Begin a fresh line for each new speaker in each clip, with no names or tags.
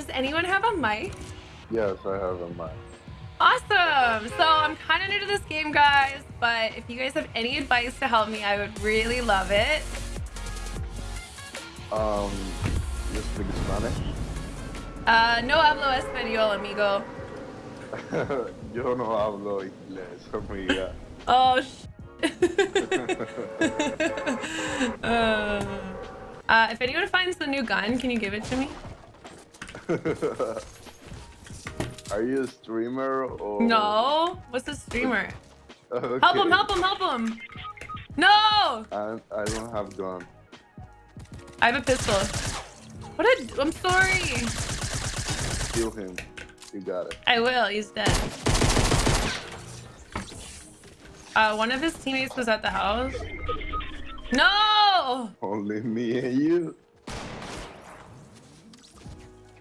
does anyone have a mic?
Yes, I have a mic.
Awesome! So I'm kind of new to this game, guys, but if you guys have any advice to help me, I would really love it.
Um, you speak Spanish?
Uh, no hablo español, amigo.
Yo no hablo inglés, amiga.
Oh, sh uh, uh, if anyone finds the new gun, can you give it to me?
Are you a streamer or?
No. What's a streamer?
Okay.
Help him! Help him! Help him! No!
I I don't have gun.
I have a pistol. What a... I'm sorry.
Kill him. You got it.
I will. He's dead. Uh, one of his teammates was at the house. No!
Only me and you.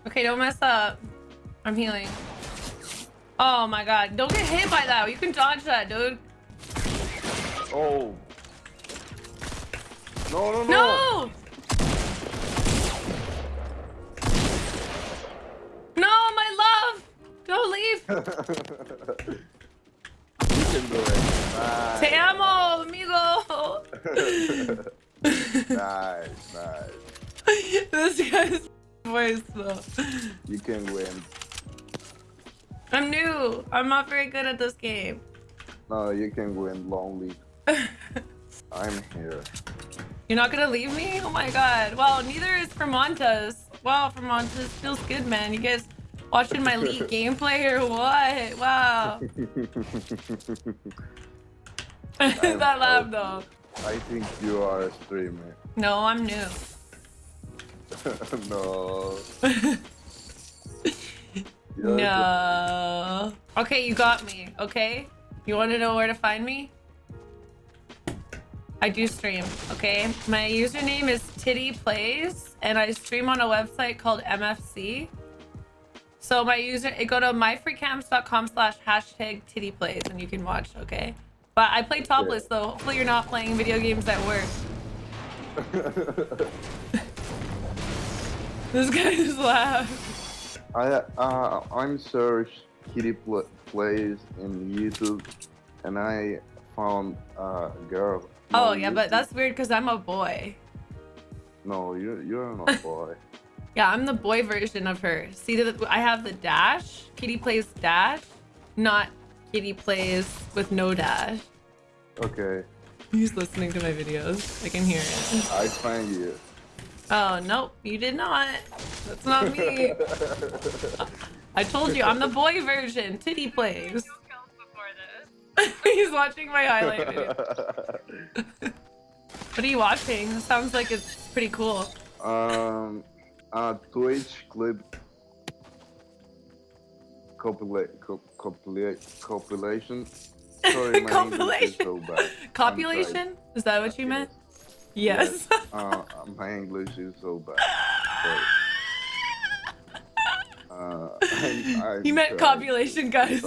Okay, don't mess up. I'm healing. Oh my god. Don't get hit by that. You can dodge that, dude.
Oh. No, no, no.
No! No, my love! Don't leave!
you can do it. Nice.
Te amo, amigo!
nice, nice.
this guy's voice.
You can win.
I'm new. I'm not very good at this game.
No, you can win lonely. I'm here.
You're not gonna leave me? Oh my god. Well, neither is Fermontas. Wow, Fermontas feels good, man. You guys watching my league gameplay or what? Wow. that laugh though.
I think you are a streamer.
No, I'm new.
no.
No. Okay, you got me. Okay? You want to know where to find me? I do stream, okay? My username is Titty Plays, and I stream on a website called MFC. So my user, go to myfreecams.com slash hashtag Titty Plays, and you can watch, okay? But I play topless, though. Hopefully you're not playing video games at work. This guy just laughed.
I uh I'm searched Kitty pl plays in YouTube, and I found a girl.
Oh, yeah, but that's weird because I'm a boy.
no, you you're not a boy.
Yeah, I'm the boy version of her. See, that I have the dash. Kitty plays dash, not Kitty plays with no dash.
okay,
He's listening to my videos. I can hear it.
I find you.
Oh, nope, you did not. That's not me. I told you, I'm the boy version. Titty plays. He's watching my highlight video. What are you watching? It sounds like it's pretty cool.
um, a Twitch clip compila co compila compilation. Sorry, my English is so bad.
Copulation? Is that what you meant? Yes.
uh, my English is so bad. But, uh, I, I
You meant copulation, guys.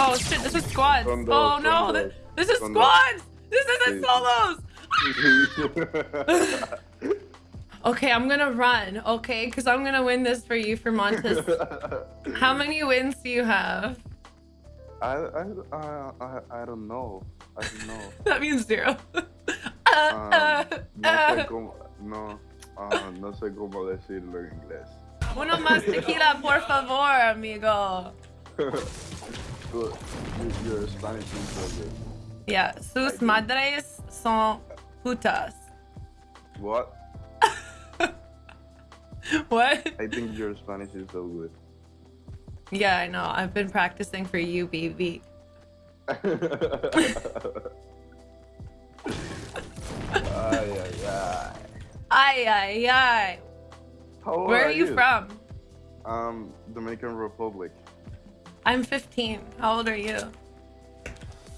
Oh shit, this is squads.
The-
oh no,
the-
this is
the-
squads! This isn't solos! Okay, I'm gonna run, okay? Because I'm gonna win this for you for Montes. How many wins do you have?
I, I, I, I, don't know. I don't know.
That means zero.
Um,
Uh, uh,
no sé
uh.
cómo, no, ah, no sé cómo decirlo en inglés.
Uno más tequila, por favor, amigo.
Good. You, your Spanish is so good.
Yeah, sus madres son putas.
What?
What?
I think your Spanish is so good.
Yeah, I know. I've been practicing for you, baby.
ay, ay, ay.
Ay, ay, ay.
How
Where are you from?
Um, Dominican Republic.
I'm 15. How old are you?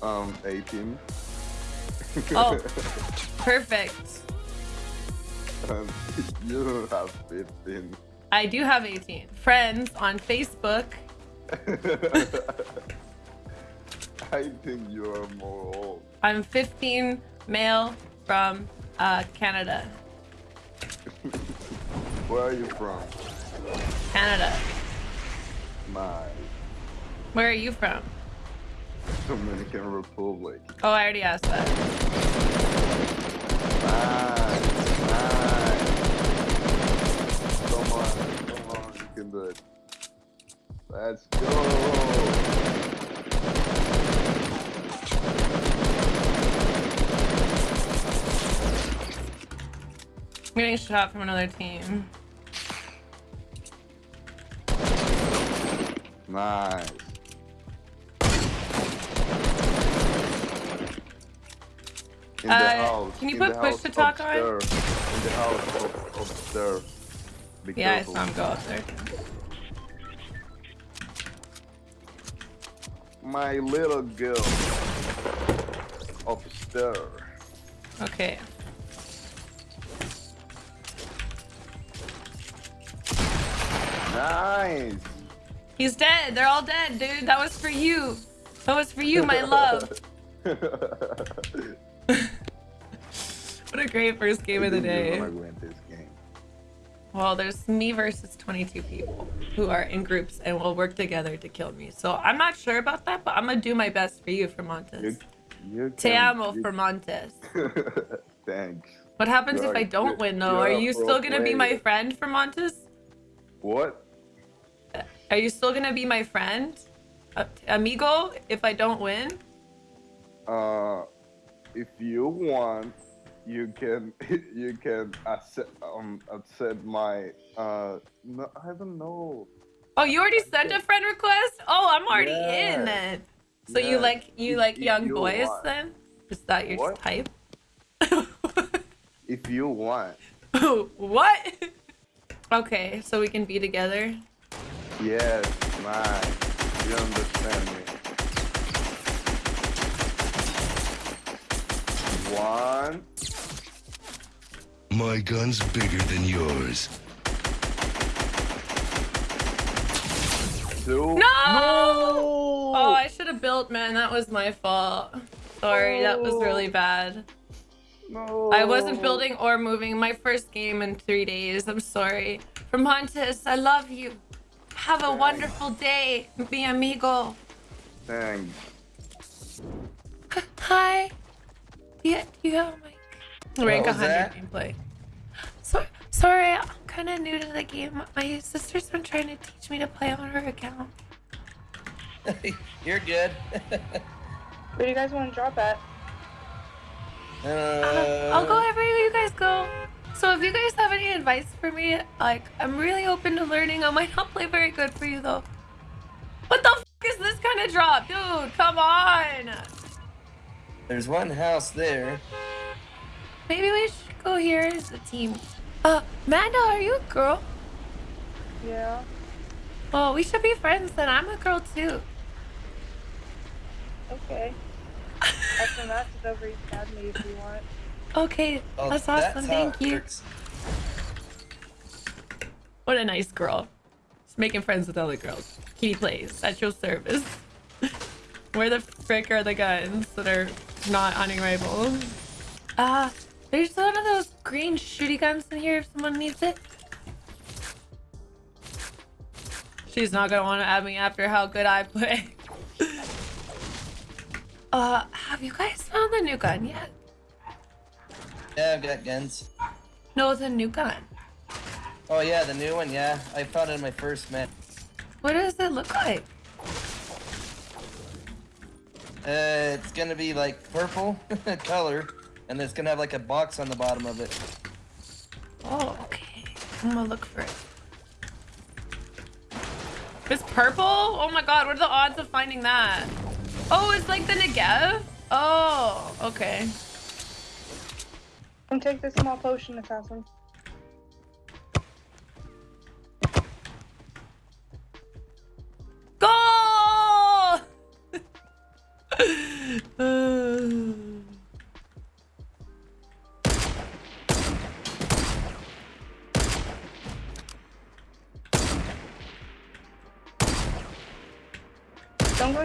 Um, 18.
Oh, perfect.
um, you don't have 15.
I do have 18 friends on Facebook.
I think you are more old.
I'm 15 male from uh, Canada.
Where are you from?
Canada.
My
Where are you from?
Dominican Republic.
Oh, I already asked that.
Nice, nice. Come on, come on, you can do it. Let's go.
I'm getting shot from another team.
Nice. In the
Uh,
house.
can you
in
put push
house
to talk on?
upstairs. In the house upstairs. Be
Yeah, I
careful.
saw him go up there.
My little girl. Upstairs.
Okay.
Nice.
He's dead. They're all dead, dude. That was for you. That was for you, my love. What a great first game of the day. Well, there's me versus 22 people who are in groups and will work together to kill me. So I'm not sure about that, but I'm gonna do my best for you, Fermontes.
You
Te amo,
you-
Fermontes.
Thanks.
What happens
You're
if I don't win, though?
you're
you still gonna be my friend, Fermontes?
What?
Are you still gonna be my friend, uh, amigo? If I don't win,
Uh, if you want, you can you can accept um accept my uh no I don't know.
oh, you already sent a friend request. Oh, I'm already
Yeah.
in then. So you like you
If-
like young
you
boys
want.
then? Is that your
What?
type?
If you want,
what? okay, so we can be together.
yes, nice. You understand me. One,
My gun's bigger than yours.
two.
No! Oh, I should have built, man. That was my fault. Sorry, that was really bad.
No.
I wasn't building or moving. My first game in three days. I'm sorry. From Montes, I love you. Have a wonderful day, mi amigo.
Thanks.
Hi. Yeah, you have a mic? Rank
was
100
that?
gameplay. So, sorry, I'm kind of new to the game. My sister's been trying to teach me to play on her account.
You're good.
Where do you guys want to drop at?
Uh, I'll go wherever you guys go. So if you guys have any advice for me, like I'm really open to learning. I might not play very good for you though. What the f is this kind of drop, dude? Come on.
There's one house there.
Maybe we should go here as a team. Uh, Manda, are you a girl?
Yeah.
Well, we should be friends then. I'm a girl too.
Okay. I can match it over East Academy if you want.
Okay,
Oh,
that's awesome.
how
Thank you.
works.
What a nice girl. Just making friends with other girls. Kitty plays at your service. Where the frick are the guns that are not hunting rifles? Ah, there's one of those green shooty guns in here if someone needs it. She's not gonna want to add me after how good I play. uh, have you guys found the new gun yet?
Yeah, I've got guns.
No, the new gun.
Oh yeah, the new one. Yeah, I found it in my first match.
What does it look like?
Uh, it's gonna be like purple color, and it's gonna have like a box on the bottom of it.
Oh, okay. I'm gonna look for it. It's purple? Oh my god, what are the odds of finding that? Oh, it's like the Negev? Oh, okay.
Come take this small potion, assassin.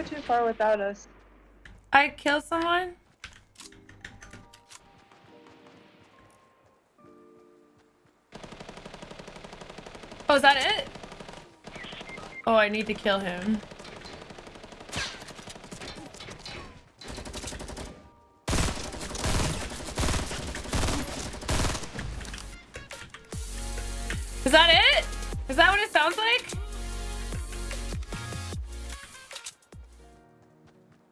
Too far without us.
I killed someone? Oh, is that it? Oh, I need to kill him.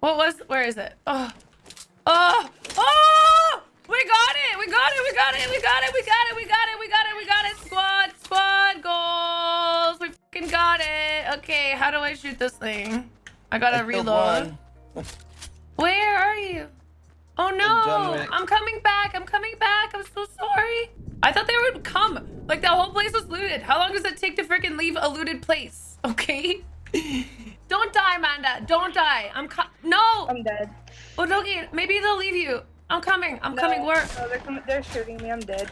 What was, where is it? Oh, oh, oh, we got it. We got it. We got it. We got it. We got it. We got it. We got it. We got it. Squad, squad goals. We fucking got it. Okay. How do I shoot this thing? I gotta
I
reload. Where are you? Oh no! I'm coming back. I'm coming back. I'm so sorry. I thought they would come. Like the whole place was looted. How long does it take to freaking leave a looted place? Okay. Don't die, Amanda. Don't die. I'm no.
I'm dead.
Oh, Dogi, maybe they'll leave you. I'm coming. I'm
No,
coming. Where?
No, they're, coming, they're shooting me. I'm dead.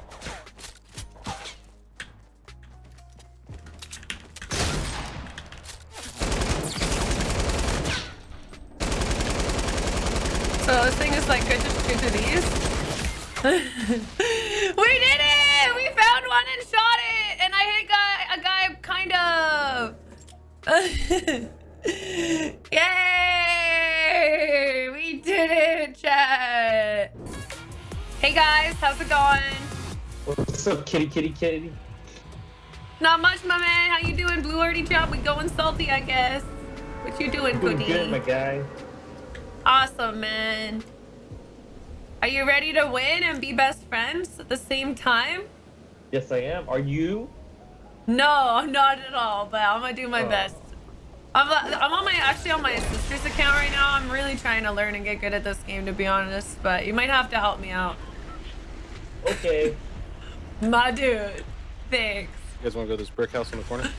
So this thing is like good to shoot to these. we did it! We found one and shot it, and I hit guy a guy kind of. Yay! We did it, chat. Hey guys, how's it going?
What's up, kitty, kitty, kitty?
Not much, my man. How you doing, Blue Already Job? We going salty, I guess. What you doing,
Doing
Goody?
good, my guy.
Awesome, man. Are you ready to win and be best friends at the same time?
Yes, I am. Are you?
No, not at all, but I'm gonna do my
Oh.
best. I'm, I'm on my actually on my sister's account right now. I'm really trying to learn and get good at this game, to be honest. But you might have to help me out,
Okay.
my dude. Thanks.
You guys want to go to this brick house in the corner?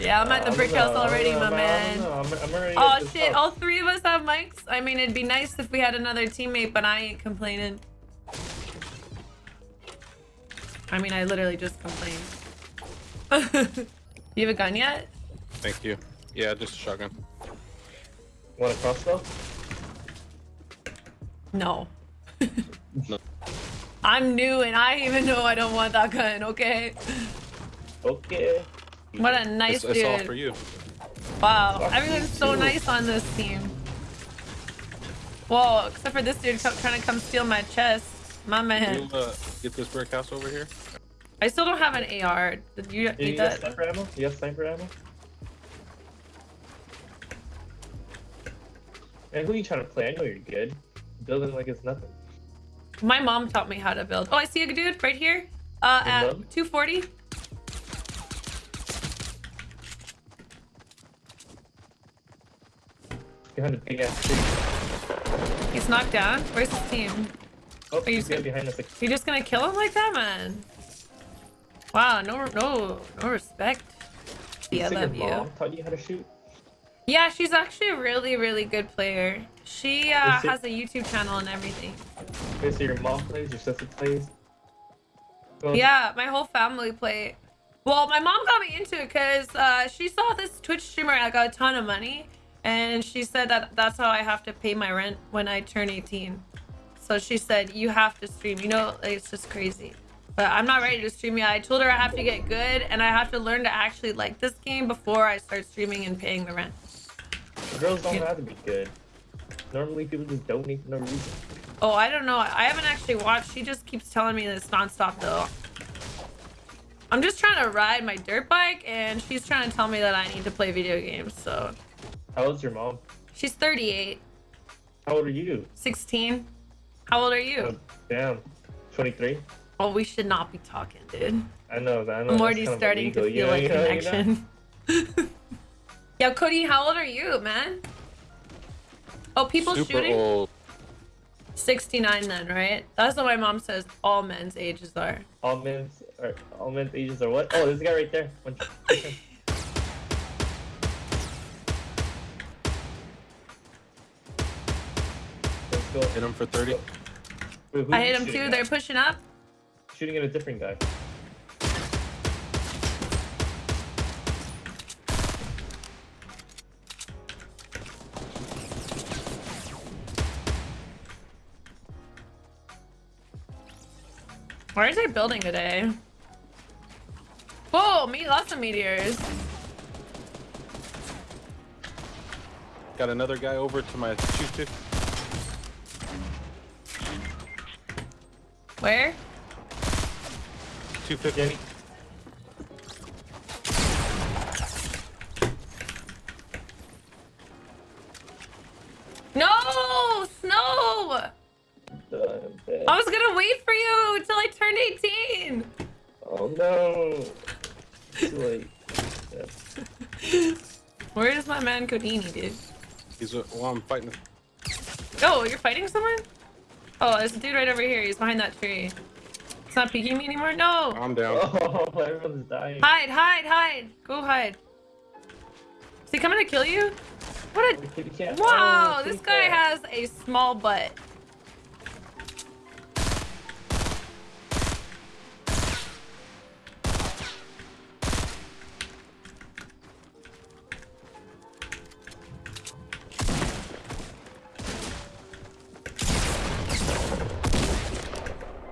Yeah, I'm at the brick
don't
house already,
don't
my
know, I
man.
I'm, I'm already
Oh shit!
house.
All three of us have mics. I mean, it'd be nice if we had another teammate, but I ain't complaining. I mean, I literally just complained. you have a gun yet?
Thank you. Yeah, just a shotgun.
Want a crossbow?
No.
No.
I'm new and I even know I don't want that gun. Okay.
Okay.
What a nice
it's, it's all for you.
Wow,
Fuck
everyone's so
too.
nice on this team. Whoa, except for this dude trying to come steal my chest. My man.
You uh, get this brick house over here.
I still don't have an AR. Did you
You
need that?
sniper ammo? You got sniper ammo? And who are you trying to play? I know you're good. Building like it's nothing.
My mom taught me how to build. Oh, I see a dude right here. Uh, at
luck.
240.
Behind a big ass tree.
He's knocked down. Where's his team?
Oh,
you
he's
scared?
behind us. Like,
You just gonna kill him like that, man? Wow, no, no, no respect. Yeah, I love you.
mom taught you how to shoot?
Yeah, she's actually a really, really good player. She uh, has a YouTube channel and everything.
Okay, so your mom plays, your sister plays?
Yeah, my whole family play. Well, my mom got me into it because uh, she saw this Twitch streamer that got a ton of money, and she said that that's how I have to pay my rent when I turn 18. So she said you have to stream. You know, like, it's just crazy. But I'm not ready to stream yet. I told her I have to get good, and I have to learn to actually like this game before I start streaming and paying the rent.
Girls don't have to be good. Normally people just donate for no reason.
Oh, I don't know. I haven't actually watched. She just keeps telling me this nonstop though. I'm just trying to ride my dirt bike and she's trying to tell me that I need to play video games. So
How old's your mom?
she's 38,
How old are you?
16. How old are you?
Oh, damn. 23?
Oh, we should not be talking, dude.
I know. I know
I'm already starting to feel
you
a
know, you know, you know?
Connection. Yo, Cody, how old are you, man? Oh, people
Super
shooting?
old.
69 then, right? That's what my mom says all men's ages are.
All men's or all men's ages are what? Oh, this guy right there. One- Let's go.
Hit him for 30.
Wait,
I hit
him
too.
at?
They're pushing up.
shooting at a different guy.
Where is our building today? Whoa, me lots of meteors.
Got another guy over to my 250.
Where?
250.
Too late. Yeah.
Where is my man Codini, dude?
He's uh, well, I'm fighting.
Oh, you're fighting someone? Oh, there's a dude right over here. He's behind that tree. It's not peeking me anymore? No!
I'm down.
Oh, everyone's dying.
Hide, hide, hide! Go hide. Is he coming to kill you? What
The kitty cat.
a... Wow,
Oh,
this guy
cat.
has a small butt.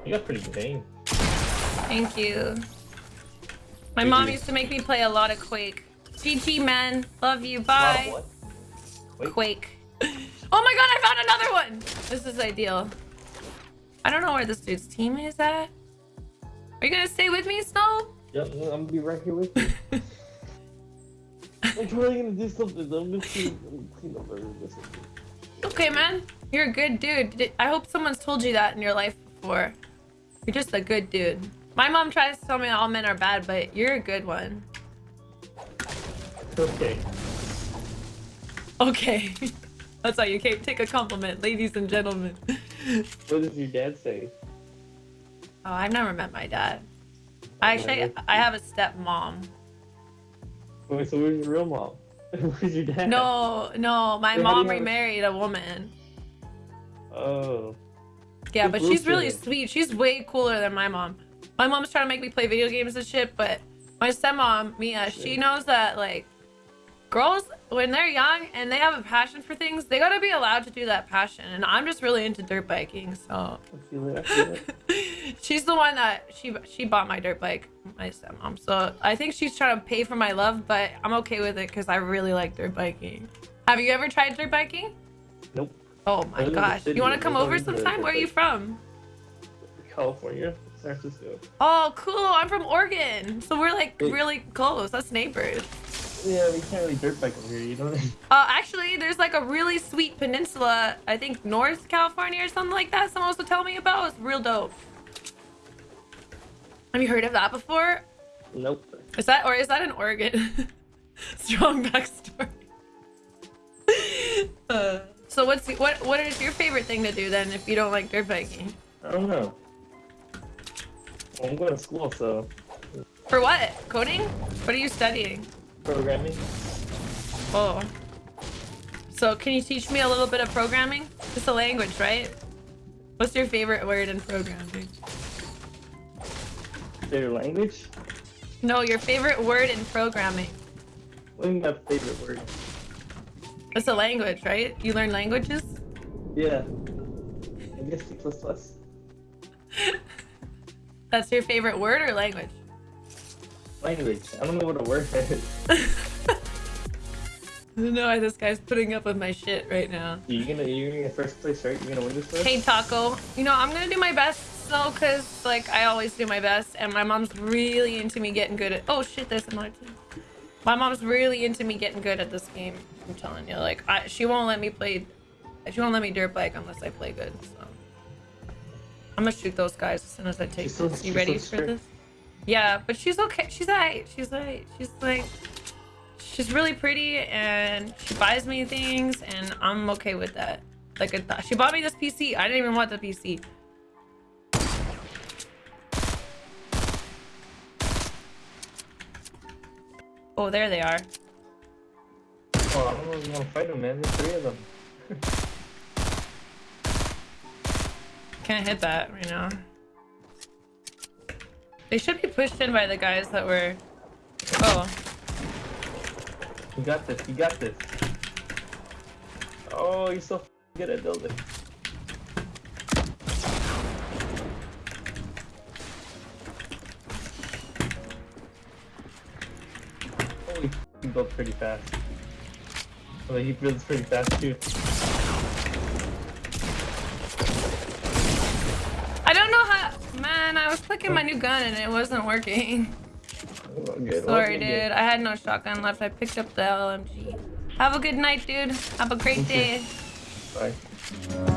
You got pretty good aim.
Thank you. My mom used to make me play a lot of Quake. GG, man. Love you. Bye. Quake. Oh my god, I found another one! This is ideal. I don't know where this dude's team is at. Are you gonna stay with me, Snow?
Yep, I'm gonna be right here with you. I'm totally gonna do something. I'm gonna clean up everything.
Okay, man. You're a good dude. I hope someone's told you that in your life before. You're just a good dude. My mom tries to tell me all men are bad, but you're a good one.
Okay.
Okay. That's how you ca- take a compliment, ladies and gentlemen.
What does your dad say?
Oh, I've never met my dad. Oh, I actually, I have a stepmom.
Wait, so where's your real mom? where's your dad?
No, no, my
do
mom remarried a woman.
Oh.
Yeah, but she's really sweet. She's way cooler than my mom. My mom's trying to make me play video games and shit, but my stepmom, Mia, she knows that like girls when they're young and they have a passion for things, they gotta be allowed to do that passion. And I'm just really into dirt biking, so
I feel it. I feel it.
she's the one that she she bought my dirt bike, my stepmom. So I think she's trying to pay for my love, but I'm okay with it because I really like dirt biking. Have you ever tried dirt biking?
Nope.
Oh my
live in the
gosh. You want to come over sometime? Where are you from?
California, San Francisco.
Oh, cool. I'm from Oregon. So we're like really close. That's neighbors.
Yeah, we can't really dirt bike over here, you know?
Uh, actually, there's like a really sweet peninsula, I think North California or something like that. Someone was to tell me about. It's real dope. Have you heard of that before?
nope.
Is that or is that in Oregon? Strong backstory. uh, so what's what what is your favorite thing to do then if you don't like dirt biking?
I don't know. Well, I'm going to school, so
For what? Coding? What are you studying?
programming.
Oh. So can you teach me a little bit of programming? It's a language, right? What's your favorite word in programming?
Their language?
No, your favorite word in programming.
What do you mean my favorite word?
It's a language, right? You learn languages?
Yeah. I guess C++.
That's your favorite word or language?
Language. I don't know what a word is.
I don't know why this guy's putting up with my shit right now.
You're gonna, you're gonna get first place, right? You're gonna win this one?
Hey Taco, you know I'm gonna do my best though, cause like I always do my best, and my mom's really into me getting good at. Oh shit, there's another team. My mom's really into me getting good at this game. I'm telling you, like I, she won't let me play. She won't let me dirt bike unless I play good. So I'm gonna shoot those guys as soon as I take
She's so-
You ready
so
for this? Yeah, but she's okay. She's alright. She's alright. She's like, she's really pretty, and she buys me things, and I'm okay with that. Like, I she bought me this PC. I didn't even want the PC. Oh, there they are.
Oh, I you.
Can't hit that right now. They should be pushed in by the guys that were. Oh,
You got this. You got this. Oh, you're so good at building. he built pretty fast. Well, he builds pretty fast too.
I don't know how. Man, I was clicking my new gun and it wasn't working.
Good.
Sorry,
Okay, good.
dude. I had no shotgun left. I picked up the LMG. Have a good night, dude. Have a great day.
Bye.